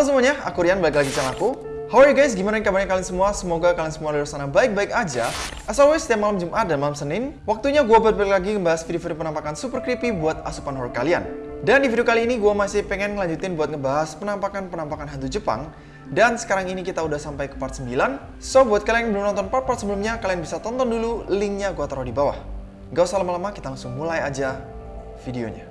Halo semuanya, aku Rian, balik lagi channel aku. How are you guys? Gimana kabarnya kalian semua? Semoga kalian semua di sana baik-baik aja. As always, setiap malam Jumat dan malam Senin, waktunya gue balik lagi ngebahas video-video penampakan super creepy buat asupan horror kalian. Dan di video kali ini gue masih pengen ngelanjutin buat ngebahas penampakan-penampakan hantu Jepang. Dan sekarang ini kita udah sampai ke part 9. So, buat kalian yang belum nonton part-part sebelumnya, kalian bisa tonton dulu, linknya gue taruh di bawah. Gak usah lama-lama, kita langsung mulai aja videonya.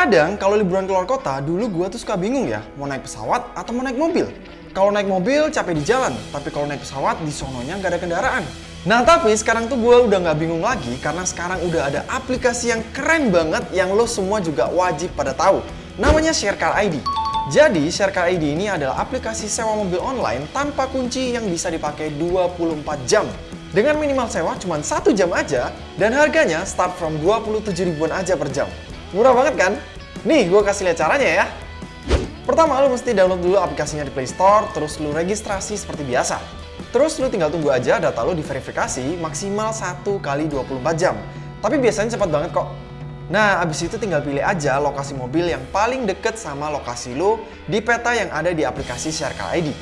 Kadang kalau liburan keluar kota, dulu gue tuh suka bingung ya, mau naik pesawat atau mau naik mobil. Kalau naik mobil capek di jalan, tapi kalau naik pesawat di sononya nggak ada kendaraan. Nah tapi sekarang tuh gue udah nggak bingung lagi karena sekarang udah ada aplikasi yang keren banget yang lo semua juga wajib pada tahu. Namanya Sharecar ID. Jadi Sharecar ID ini adalah aplikasi sewa mobil online tanpa kunci yang bisa dipakai 24 jam. Dengan minimal sewa cuma satu jam aja dan harganya start from 27 ribuan aja per jam. Murah banget kan? Nih, gue kasih lihat caranya ya. Pertama, lu mesti download dulu aplikasinya di Play Store, terus lu registrasi seperti biasa. Terus lu tinggal tunggu aja data lu diverifikasi maksimal 1 kali 24 jam. Tapi biasanya cepat banget kok. Nah, abis itu tinggal pilih aja lokasi mobil yang paling deket sama lokasi lu di peta yang ada di aplikasi Sharecar ID.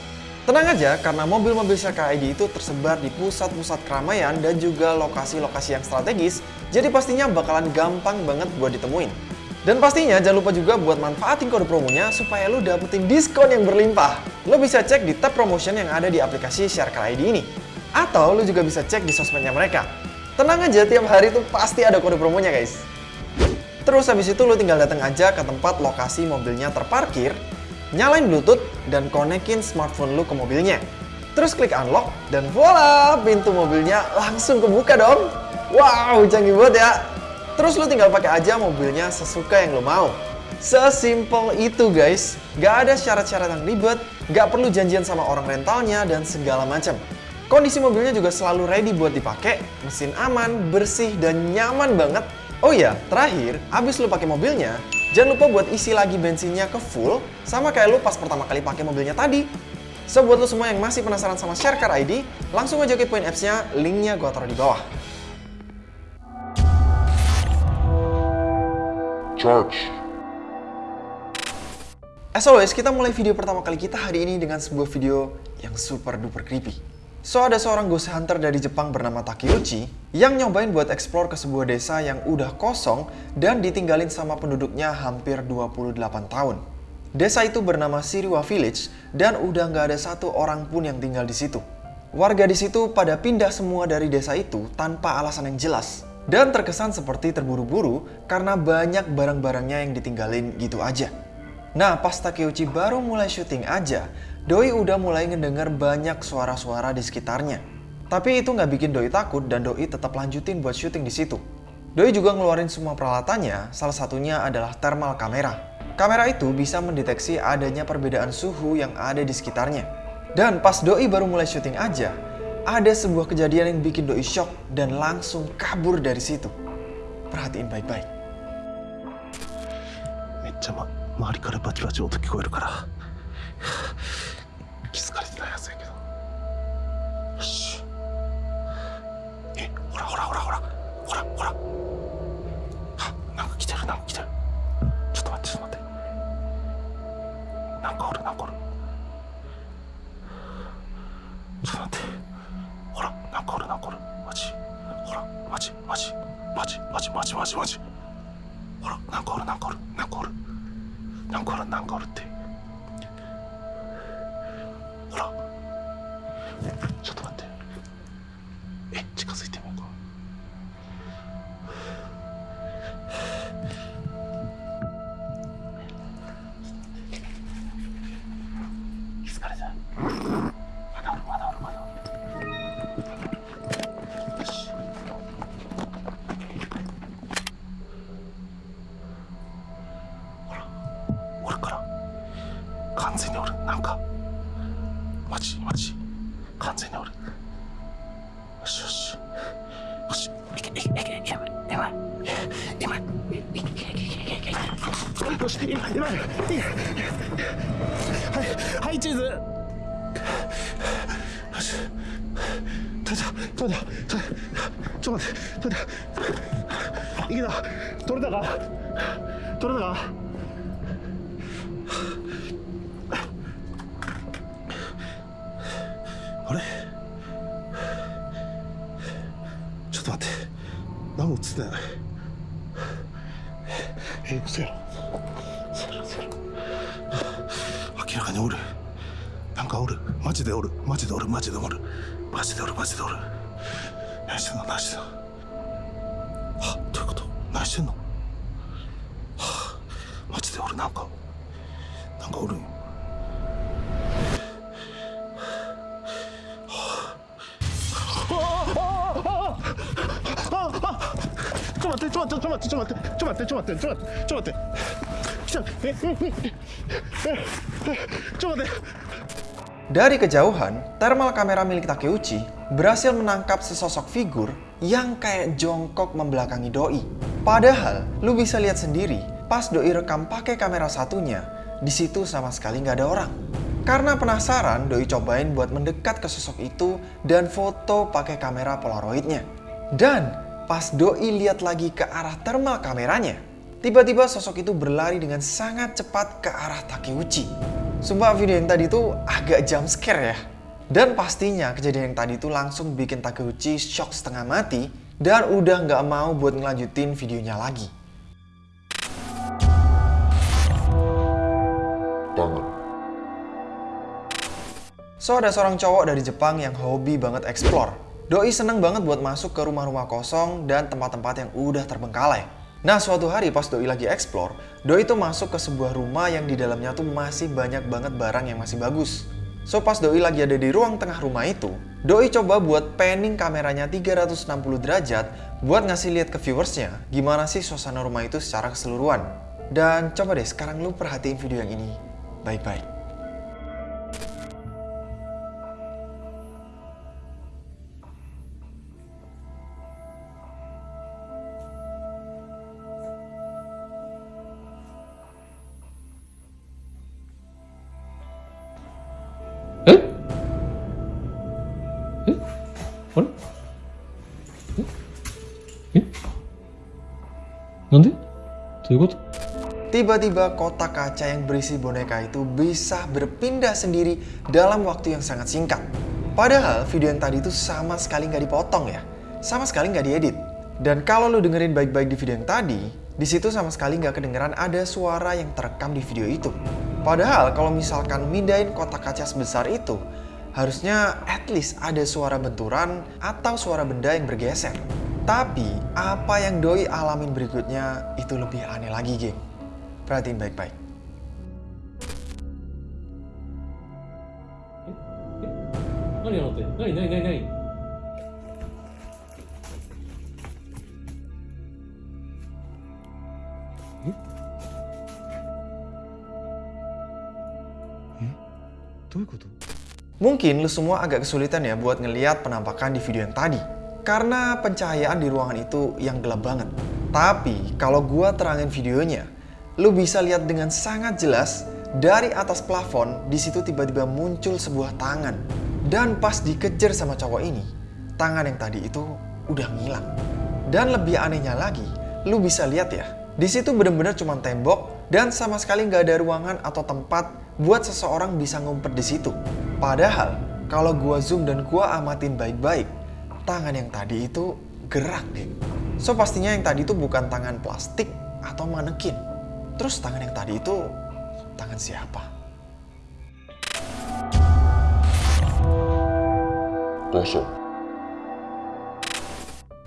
Tenang aja, karena mobil-mobil Sharecar ID itu tersebar di pusat-pusat keramaian dan juga lokasi-lokasi yang strategis, jadi pastinya bakalan gampang banget buat ditemuin. Dan pastinya jangan lupa juga buat manfaatin kode promonya supaya lu dapetin diskon yang berlimpah. Lo bisa cek di tab promotion yang ada di aplikasi Sharecar ID ini. Atau lu juga bisa cek di sosmednya mereka. Tenang aja, tiap hari tuh pasti ada kode promonya guys. Terus habis itu lu tinggal datang aja ke tempat lokasi mobilnya terparkir, nyalain bluetooth, dan konekin smartphone lu ke mobilnya. Terus klik unlock, dan voila, pintu mobilnya langsung kebuka dong. Wow, canggih banget ya. Terus lu tinggal pakai aja mobilnya sesuka yang lu mau. Sesimpel itu guys, gak ada syarat-syarat yang ribet, gak perlu janjian sama orang rentalnya, dan segala macam. Kondisi mobilnya juga selalu ready buat dipakai, mesin aman, bersih, dan nyaman banget. Oh iya, terakhir, abis lu pakai mobilnya, Jangan lupa buat isi lagi bensinnya ke full, sama kayak lu pas pertama kali pakai mobilnya tadi. So, buat lo semua yang masih penasaran sama Sharecar ID, langsung aja ke poin apps-nya, linknya gue taruh di bawah. Charge. As always, kita mulai video pertama kali kita hari ini dengan sebuah video yang super duper creepy. So, ada seorang ghost hunter dari Jepang bernama Takeuchi yang nyobain buat explore ke sebuah desa yang udah kosong dan ditinggalin sama penduduknya hampir 28 tahun. Desa itu bernama Siriwa Village dan udah nggak ada satu orang pun yang tinggal di situ. Warga di situ pada pindah semua dari desa itu tanpa alasan yang jelas. Dan terkesan seperti terburu-buru karena banyak barang-barangnya yang ditinggalin gitu aja. Nah, pas Takeuchi baru mulai syuting aja, Doi udah mulai ngedenger banyak suara-suara di sekitarnya. Tapi itu nggak bikin Doi takut dan Doi tetap lanjutin buat syuting di situ. Doi juga ngeluarin semua peralatannya, salah satunya adalah thermal kamera. Kamera itu bisa mendeteksi adanya perbedaan suhu yang ada di sekitarnya. Dan pas Doi baru mulai syuting aja, ada sebuah kejadian yang bikin Doi shock dan langsung kabur dari situ. Perhatiin baik-baik. めっちゃ、ま、周りからバチバチ音聞こえるから ほらなんかおるなんかおるなんかおる。なんかおるなんかおるって。ほら。ちょっと待って。え近づいて。完全におる。なんか。マジマジ。完全におる。よしよし。よし。いけいけいけいけやばいやばい今よし今今はいはいチーズよし取れた取れた取れたちょっと待って取れたいけた取れたか取れたかあれ？ちょっと待って。何も映ってない。えー、嘘やろ。嘘やろ嘘やろ。明らかにおる。なんかおる。マジでおる。マジでおる。マジでおる。マジでおる。マジでおる。何してんの何してんの ちょっと待って。来た、え、え、え、え、ちょっと待って。 Dari kejauhan, thermal kamera milik Takeuchi berhasil menangkap sesosok figur yang kayak jongkok membelakangi Doi. Padahal, lu bisa lihat sendiri, pas Doi rekam pakai kamera satunya, di situ sama sekali nggak ada orang. Karena penasaran, Doi cobain buat mendekat ke sosok itu dan foto pakai kamera polaroidnya. Dan pas Doi lihat lagi ke arah thermal kameranya, tiba-tiba sosok itu berlari dengan sangat cepat ke arah Takeuchi. Sumpah video yang tadi itu agak jump scare ya. Dan pastinya kejadian yang tadi itu langsung bikin Takeuchi shock setengah mati dan udah nggak mau buat ngelanjutin videonya lagi. So ada seorang cowok dari Jepang yang hobi banget explore. Doi seneng banget buat masuk ke rumah-rumah kosong dan tempat-tempat yang udah terbengkalai. Nah suatu hari pas Doi lagi explore, Doi tuh masuk ke sebuah rumah yang di dalamnya tuh masih banyak banget barang yang masih bagus. So pas Doi lagi ada di ruang tengah rumah itu, Doi coba buat panning kameranya 360 derajat buat ngasih lihat ke viewersnya gimana sih suasana rumah itu secara keseluruhan. Dan coba deh sekarang lu perhatiin video yang ini baik-baik. Tiba-tiba kotak kaca yang berisi boneka itu bisa berpindah sendiri dalam waktu yang sangat singkat. Padahal video yang tadi itu sama sekali nggak dipotong ya. Sama sekali nggak diedit. Dan kalau lo dengerin baik-baik di video yang tadi, di situ sama sekali nggak kedengeran ada suara yang terekam di video itu. Padahal kalau misalkan mindahin kotak kaca sebesar itu, harusnya at least ada suara benturan atau suara benda yang bergeser. Tapi apa yang doi alamin berikutnya itu lebih aneh lagi geng. Perhatiin baik-baik. Mungkin lu semua agak kesulitan ya buat ngeliat penampakan di video yang tadi. Karena pencahayaan di ruangan itu yang gelap banget. Tapi kalau gua terangin videonya, lu bisa lihat dengan sangat jelas dari atas plafon di situ tiba-tiba muncul sebuah tangan. Dan pas dikejar sama cowok ini, tangan yang tadi itu udah ngilang. Dan lebih anehnya lagi, lu bisa lihat ya, di situ bener-bener cuma tembok dan sama sekali nggak ada ruangan atau tempat buat seseorang bisa ngumpet di situ. Padahal kalau gua zoom dan gua amatin baik-baik, tangan yang tadi itu gerak deh. So pastinya yang tadi itu bukan tangan plastik atau manekin. Terus tangan yang tadi itu tangan siapa? kosong,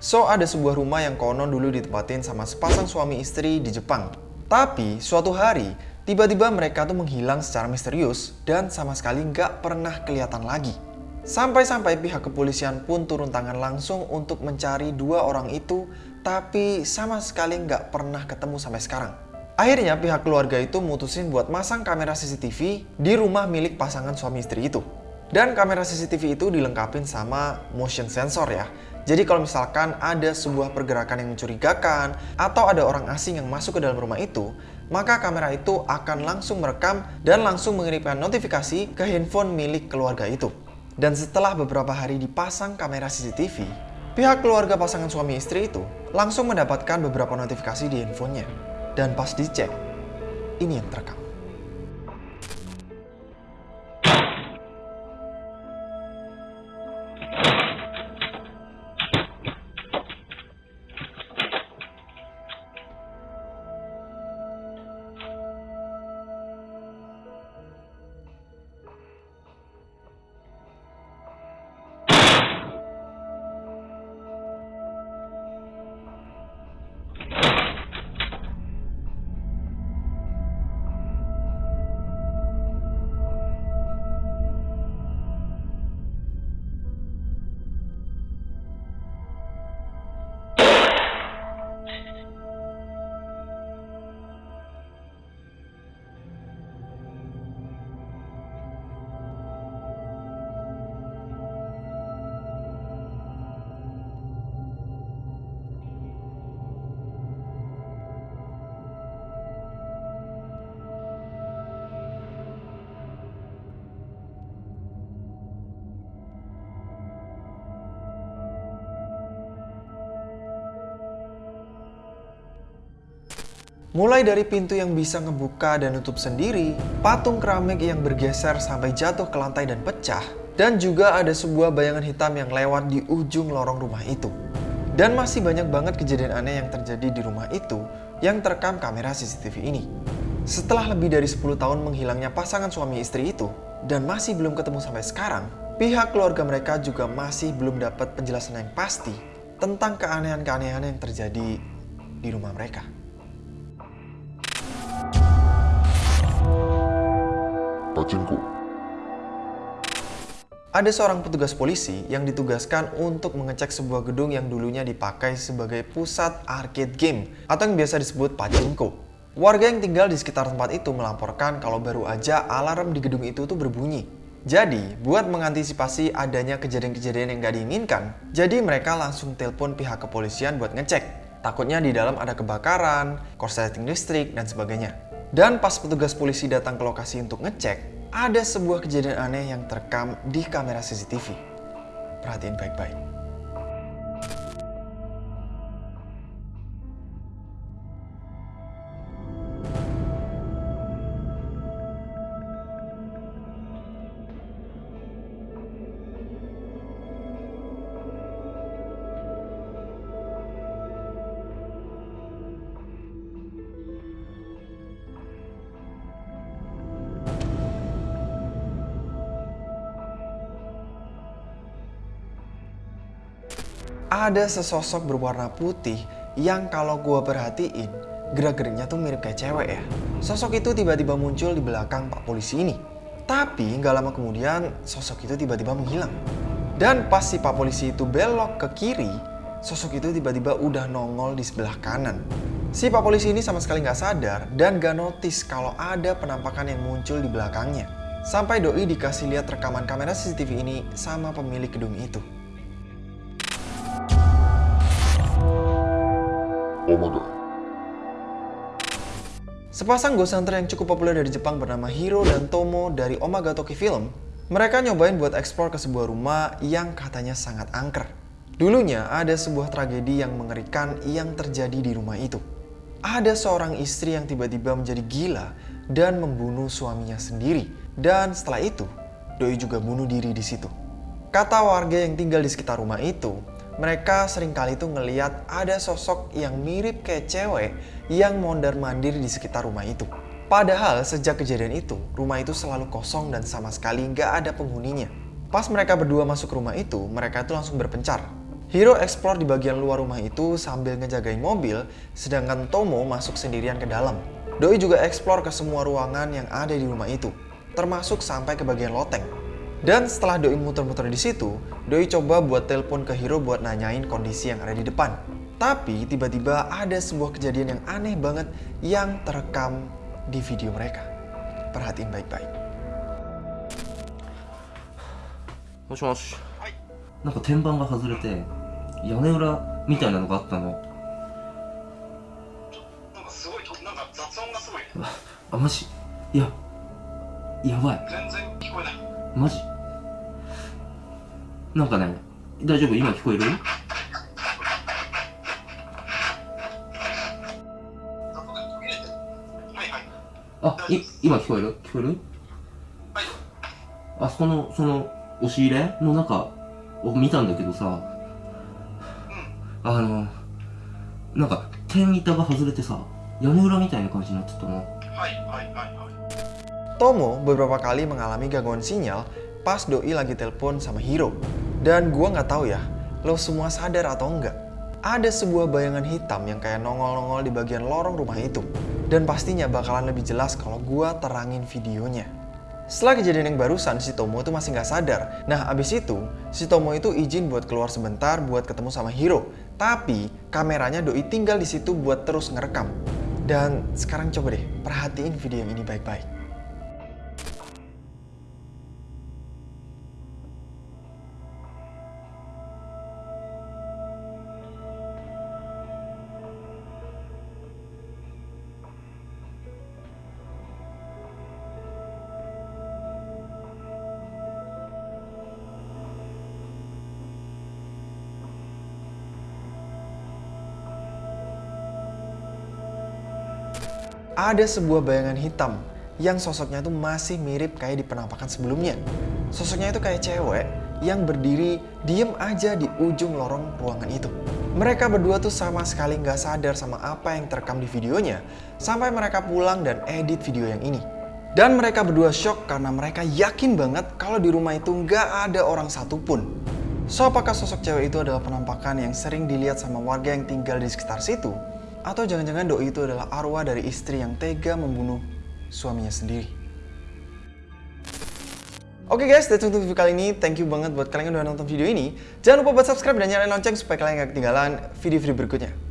So, ada sebuah rumah yang konon dulu ditempatin sama sepasang suami istri di Jepang. Tapi, suatu hari, tiba-tiba mereka tuh menghilang secara misterius dan sama sekali nggak pernah kelihatan lagi. Sampai-sampai pihak kepolisian pun turun tangan langsung untuk mencari dua orang itu, tapi sama sekali nggak pernah ketemu sampai sekarang. Akhirnya pihak keluarga itu mutusin buat masang kamera CCTV di rumah milik pasangan suami istri itu. Dan kamera CCTV itu dilengkapin sama motion sensor ya. Jadi kalau misalkan ada sebuah pergerakan yang mencurigakan atau ada orang asing yang masuk ke dalam rumah itu, maka kamera itu akan langsung merekam dan langsung mengirimkan notifikasi ke handphone milik keluarga itu. Dan setelah beberapa hari dipasang kamera CCTV, pihak keluarga pasangan suami istri itu langsung mendapatkan beberapa notifikasi di handphonenya. Dan pas dicek, ini yang terekam. Mulai dari pintu yang bisa ngebuka dan nutup sendiri, patung keramik yang bergeser sampai jatuh ke lantai dan pecah, dan juga ada sebuah bayangan hitam yang lewat di ujung lorong rumah itu. Dan masih banyak banget kejadian aneh yang terjadi di rumah itu yang terekam kamera CCTV ini. Setelah lebih dari 10 tahun menghilangnya pasangan suami istri itu, dan masih belum ketemu sampai sekarang, pihak keluarga mereka juga masih belum dapat penjelasan yang pasti tentang keanehan-keanehan yang terjadi di rumah mereka. Pacinku. Ada seorang petugas polisi yang ditugaskan untuk mengecek sebuah gedung yang dulunya dipakai sebagai pusat arcade game atau yang biasa disebut pachinko. Warga yang tinggal di sekitar tempat itu melaporkan kalau baru aja alarm di gedung itu tuh berbunyi. Jadi, buat mengantisipasi adanya kejadian-kejadian yang gak diinginkan, jadi mereka langsung telepon pihak kepolisian buat ngecek. Takutnya di dalam ada kebakaran, korsleting listrik, dan sebagainya. Dan pas petugas polisi datang ke lokasi untuk ngecek, ada sebuah kejadian aneh yang terekam di kamera CCTV. Perhatiin baik-baik. Ada sesosok berwarna putih yang kalau gue perhatiin gerak-geriknya tuh mirip kayak cewek ya. Sosok itu tiba-tiba muncul di belakang pak polisi ini. Tapi nggak lama kemudian sosok itu tiba-tiba menghilang. Dan pas si pak polisi itu belok ke kiri, sosok itu tiba-tiba udah nongol di sebelah kanan. Si pak polisi ini sama sekali nggak sadar dan gak notice kalau ada penampakan yang muncul di belakangnya. Sampai doi dikasih lihat rekaman kamera CCTV ini sama pemilik gedung itu. God. Sepasang ghost hunter yang cukup populer dari Jepang bernama Hiro dan Tomo dari Omagatoki Film, mereka nyobain buat eksplor ke sebuah rumah yang katanya sangat angker. Dulunya ada sebuah tragedi yang mengerikan yang terjadi di rumah itu. Ada seorang istri yang tiba-tiba menjadi gila dan membunuh suaminya sendiri. Dan setelah itu, Doi juga bunuh diri di situ. Kata warga yang tinggal di sekitar rumah itu, mereka sering kali tuh ngeliat ada sosok yang mirip kayak cewek yang mondar-mandir di sekitar rumah itu. Padahal sejak kejadian itu, rumah itu selalu kosong dan sama sekali nggak ada penghuninya. Pas mereka berdua masuk rumah itu, mereka itu langsung berpencar. Hiro explore di bagian luar rumah itu sambil ngejagain mobil, sedangkan Tomo masuk sendirian ke dalam. Doi juga explore ke semua ruangan yang ada di rumah itu, termasuk sampai ke bagian loteng. Dan setelah Doi muter-muter di situ, Doi coba buat telepon ke Hiro buat nanyain kondisi yang ada di depan. Tapi tiba-tiba ada sebuah kejadian yang aneh banget yang terekam di video mereka. Perhatiin baik-baik. もしもしなんか天板が外れて 屋根裏みたいなのがあったのなんかすごいとなんか雑音がすごいねあマジいややばい全然聞こえないマジ なんかね大丈夫？今聞こえる？あい今聞こえる？聞こえる？はい。あそこのその押し入れの中を見たんだけどさ。あのなんか天板が外れてさ屋根裏みたいな感じになってたの。はいはいはいはい。Tomo beberapa kali mengalami gangguan sinyal pas Doi lagi telepon sama Hiro. Dan gua nggak tahu ya, lo semua sadar atau enggak. Ada sebuah bayangan hitam yang kayak nongol-nongol di bagian lorong rumah itu. Dan pastinya bakalan lebih jelas kalau gua terangin videonya. Setelah kejadian yang barusan, si Tomo itu masih nggak sadar. Nah, abis itu, si Tomo itu izin buat keluar sebentar buat ketemu sama Hiro. Tapi, kameranya Doi tinggal di situ buat terus ngerekam. Dan sekarang coba deh, perhatiin video yang ini baik-baik. Ada sebuah bayangan hitam yang sosoknya itu masih mirip kayak di penampakan sebelumnya. Sosoknya itu kayak cewek yang berdiri diem aja di ujung lorong ruangan itu. Mereka berdua tuh sama sekali nggak sadar sama apa yang terekam di videonya sampai mereka pulang dan edit video yang ini. Dan mereka berdua shock karena mereka yakin banget kalau di rumah itu nggak ada orang satupun. So apakah sosok cewek itu adalah penampakan yang sering dilihat sama warga yang tinggal di sekitar situ? Atau jangan-jangan doi itu adalah arwah dari istri yang tega membunuh suaminya sendiri. Oke guys, that's untuk video kali ini. Thank you banget buat kalian yang udah nonton video ini. Jangan lupa buat subscribe dan nyalain lonceng supaya kalian gak ketinggalan video-video berikutnya.